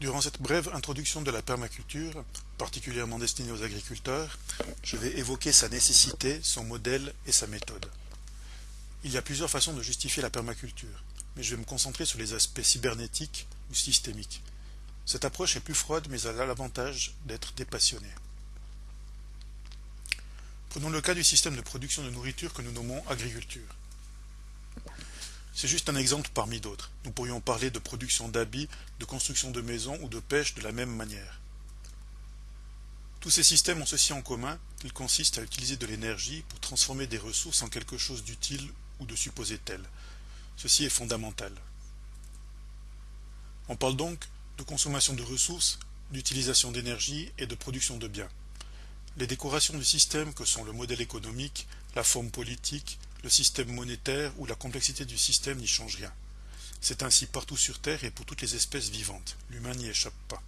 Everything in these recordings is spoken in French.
Durant cette brève introduction de la permaculture, particulièrement destinée aux agriculteurs, je vais évoquer sa nécessité, son modèle et sa méthode. Il y a plusieurs façons de justifier la permaculture, mais je vais me concentrer sur les aspects cybernétiques ou systémiques. Cette approche est plus froide mais elle a l'avantage d'être dépassionnée. Prenons le cas du système de production de nourriture que nous nommons agriculture. C'est juste un exemple parmi d'autres. Nous pourrions parler de production d'habits, de construction de maisons ou de pêche de la même manière. Tous ces systèmes ont ceci en commun qu'ils consistent à utiliser de l'énergie pour transformer des ressources en quelque chose d'utile ou de supposé tel. Ceci est fondamental. On parle donc de consommation de ressources, d'utilisation d'énergie et de production de biens. Les décorations du système que sont le modèle économique, la forme politique, le système monétaire ou la complexité du système n'y changent rien. C'est ainsi partout sur Terre et pour toutes les espèces vivantes. L'humain n'y échappe pas.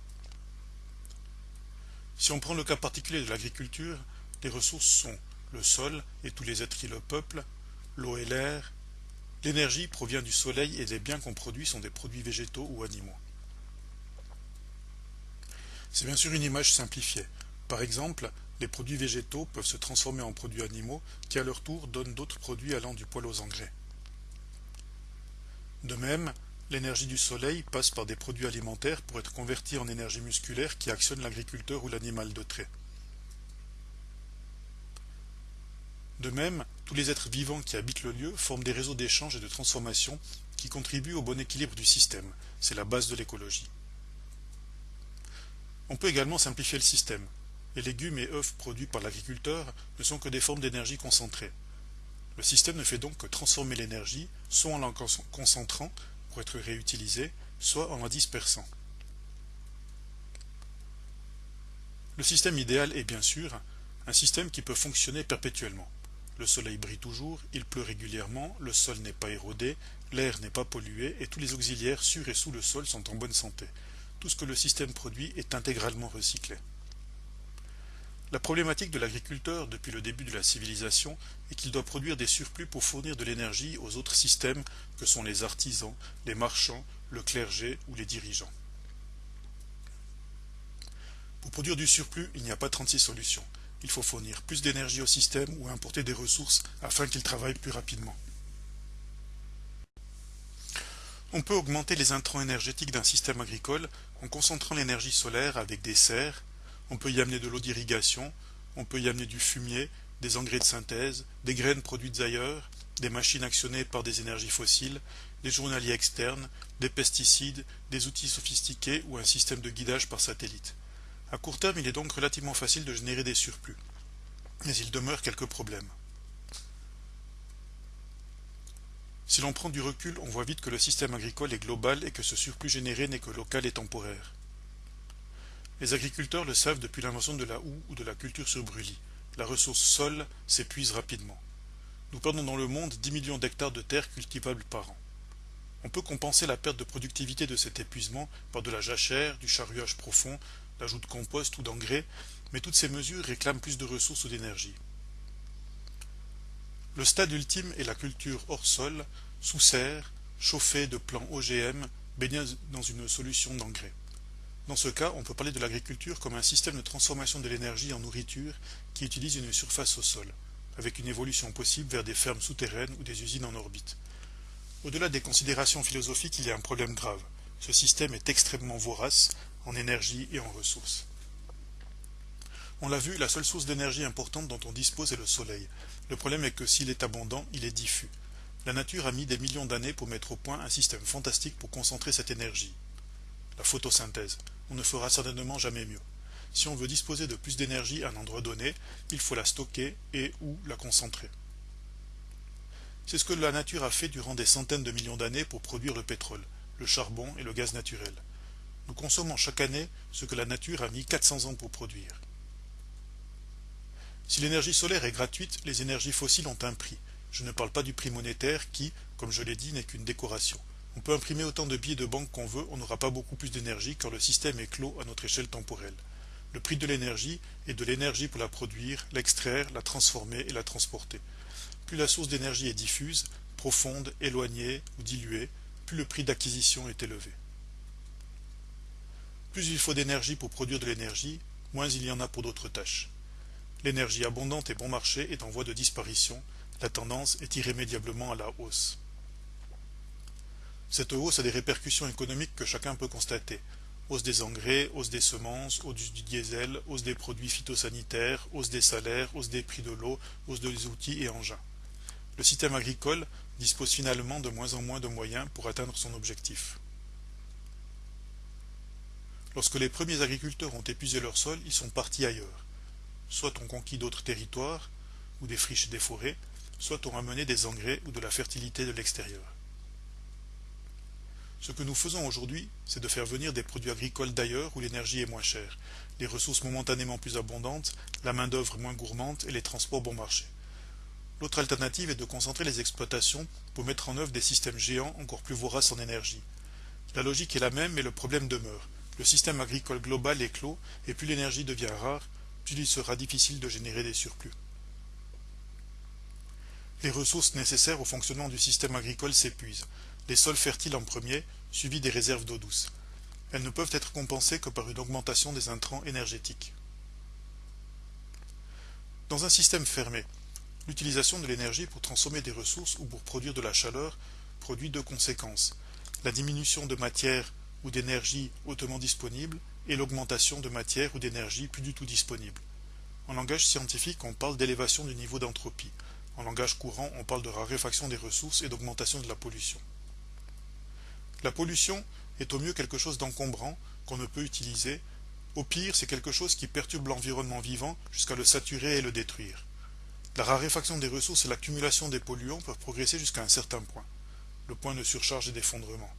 Si on prend le cas particulier de l'agriculture, les ressources sont le sol et tous les êtres qui le peuplent, l'eau et l'air. L'énergie provient du soleil et les biens qu'on produit sont des produits végétaux ou animaux. C'est bien sûr une image simplifiée. Par exemple, les produits végétaux peuvent se transformer en produits animaux qui à leur tour donnent d'autres produits allant du poil aux engrais. De même, l'énergie du soleil passe par des produits alimentaires pour être convertie en énergie musculaire qui actionne l'agriculteur ou l'animal de trait. De même, tous les êtres vivants qui habitent le lieu forment des réseaux d'échange et de transformation qui contribuent au bon équilibre du système. C'est la base de l'écologie. On peut également simplifier le système. Les légumes et œufs produits par l'agriculteur ne sont que des formes d'énergie concentrées. Le système ne fait donc que transformer l'énergie, soit en la concentrant pour être réutilisée, soit en la dispersant. Le système idéal est bien sûr un système qui peut fonctionner perpétuellement. Le soleil brille toujours, il pleut régulièrement, le sol n'est pas érodé, l'air n'est pas pollué et tous les auxiliaires sur et sous le sol sont en bonne santé. Tout ce que le système produit est intégralement recyclé. La problématique de l'agriculteur depuis le début de la civilisation est qu'il doit produire des surplus pour fournir de l'énergie aux autres systèmes que sont les artisans, les marchands, le clergé ou les dirigeants. Pour produire du surplus, il n'y a pas 36 solutions. Il faut fournir plus d'énergie au système ou importer des ressources afin qu'il travaille plus rapidement. On peut augmenter les intrants énergétiques d'un système agricole en concentrant l'énergie solaire avec des serres, on peut y amener de l'eau d'irrigation, on peut y amener du fumier, des engrais de synthèse, des graines produites ailleurs, des machines actionnées par des énergies fossiles, des journaliers externes, des pesticides, des outils sophistiqués ou un système de guidage par satellite. À court terme, il est donc relativement facile de générer des surplus. Mais il demeure quelques problèmes. Si l'on prend du recul, on voit vite que le système agricole est global et que ce surplus généré n'est que local et temporaire. Les agriculteurs le savent depuis l'invention de la houe ou de la culture sur brûlis. La ressource sol s'épuise rapidement. Nous perdons dans le monde 10 millions d'hectares de terres cultivables par an. On peut compenser la perte de productivité de cet épuisement par de la jachère, du charruage profond, l'ajout de compost ou d'engrais, mais toutes ces mesures réclament plus de ressources ou d'énergie. Le stade ultime est la culture hors sol, sous serre, chauffée de plants OGM, baignée dans une solution d'engrais. Dans ce cas, on peut parler de l'agriculture comme un système de transformation de l'énergie en nourriture qui utilise une surface au sol, avec une évolution possible vers des fermes souterraines ou des usines en orbite. Au-delà des considérations philosophiques, il y a un problème grave. Ce système est extrêmement vorace en énergie et en ressources. On l'a vu, la seule source d'énergie importante dont on dispose est le soleil. Le problème est que s'il est abondant, il est diffus. La nature a mis des millions d'années pour mettre au point un système fantastique pour concentrer cette énergie. La photosynthèse on ne fera certainement jamais mieux. Si on veut disposer de plus d'énergie à un endroit donné, il faut la stocker et ou la concentrer. C'est ce que la nature a fait durant des centaines de millions d'années pour produire le pétrole, le charbon et le gaz naturel. Nous consommons chaque année ce que la nature a mis 400 ans pour produire. Si l'énergie solaire est gratuite, les énergies fossiles ont un prix. Je ne parle pas du prix monétaire qui, comme je l'ai dit, n'est qu'une décoration. On peut imprimer autant de billets de banque qu'on veut, on n'aura pas beaucoup plus d'énergie car le système est clos à notre échelle temporelle. Le prix de l'énergie est de l'énergie pour la produire, l'extraire, la transformer et la transporter. Plus la source d'énergie est diffuse, profonde, éloignée ou diluée, plus le prix d'acquisition est élevé. Plus il faut d'énergie pour produire de l'énergie, moins il y en a pour d'autres tâches. L'énergie abondante et bon marché est en voie de disparition, la tendance est irrémédiablement à la hausse. Cette hausse a des répercussions économiques que chacun peut constater. Hausse des engrais, hausse des semences, hausse du diesel, hausse des produits phytosanitaires, hausse des salaires, hausse des prix de l'eau, hausse des outils et engins. Le système agricole dispose finalement de moins en moins de moyens pour atteindre son objectif. Lorsque les premiers agriculteurs ont épuisé leur sol, ils sont partis ailleurs. Soit ont conquis d'autres territoires, ou des friches et des forêts, soit ont amené des engrais ou de la fertilité de l'extérieur. Ce que nous faisons aujourd'hui, c'est de faire venir des produits agricoles d'ailleurs où l'énergie est moins chère, les ressources momentanément plus abondantes, la main-d'œuvre moins gourmande et les transports bon marché. L'autre alternative est de concentrer les exploitations pour mettre en œuvre des systèmes géants encore plus voraces en énergie. La logique est la même mais le problème demeure. Le système agricole global est clos et plus l'énergie devient rare, plus il sera difficile de générer des surplus. Les ressources nécessaires au fonctionnement du système agricole s'épuisent, les sols fertiles en premier, suivis des réserves d'eau douce. Elles ne peuvent être compensées que par une augmentation des intrants énergétiques. Dans un système fermé, l'utilisation de l'énergie pour transformer des ressources ou pour produire de la chaleur produit deux conséquences. La diminution de matière ou d'énergie hautement disponible et l'augmentation de matière ou d'énergie plus du tout disponible. En langage scientifique, on parle d'élévation du niveau d'entropie. En langage courant, on parle de raréfaction des ressources et d'augmentation de la pollution. La pollution est au mieux quelque chose d'encombrant qu'on ne peut utiliser, au pire c'est quelque chose qui perturbe l'environnement vivant jusqu'à le saturer et le détruire. La raréfaction des ressources et l'accumulation des polluants peuvent progresser jusqu'à un certain point, le point de surcharge et d'effondrement.